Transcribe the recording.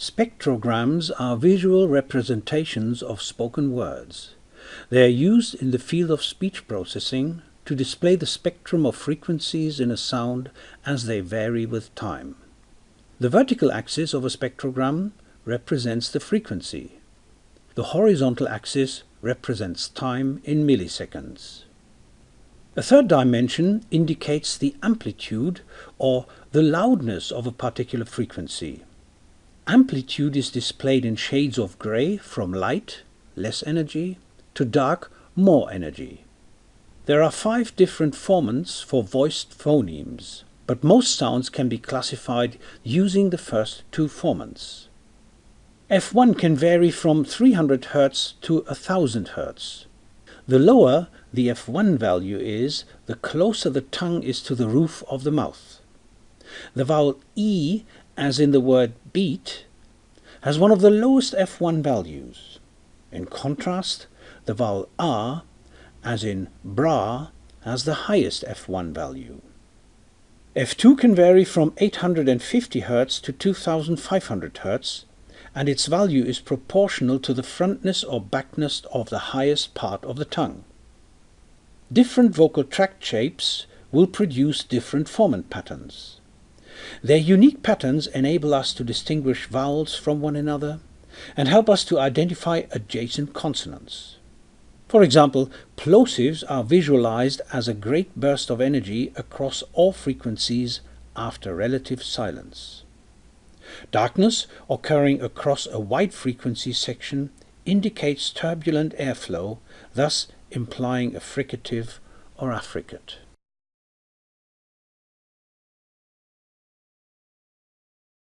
Spectrograms are visual representations of spoken words. They are used in the field of speech processing to display the spectrum of frequencies in a sound as they vary with time. The vertical axis of a spectrogram represents the frequency. The horizontal axis represents time in milliseconds. A third dimension indicates the amplitude or the loudness of a particular frequency. Amplitude is displayed in shades of gray from light, less energy, to dark, more energy. There are five different formants for voiced phonemes, but most sounds can be classified using the first two formants. F1 can vary from 300 Hz to 1000 Hz. The lower the F1 value is, the closer the tongue is to the roof of the mouth. The vowel E as in the word beat, has one of the lowest F1 values. In contrast, the vowel R, as in bra, has the highest F1 value. F2 can vary from 850 Hz to 2500 Hz, and its value is proportional to the frontness or backness of the highest part of the tongue. Different vocal tract shapes will produce different formant patterns. Their unique patterns enable us to distinguish vowels from one another and help us to identify adjacent consonants. For example, plosives are visualized as a great burst of energy across all frequencies after relative silence. Darkness occurring across a wide frequency section indicates turbulent airflow, thus implying a fricative or affricate.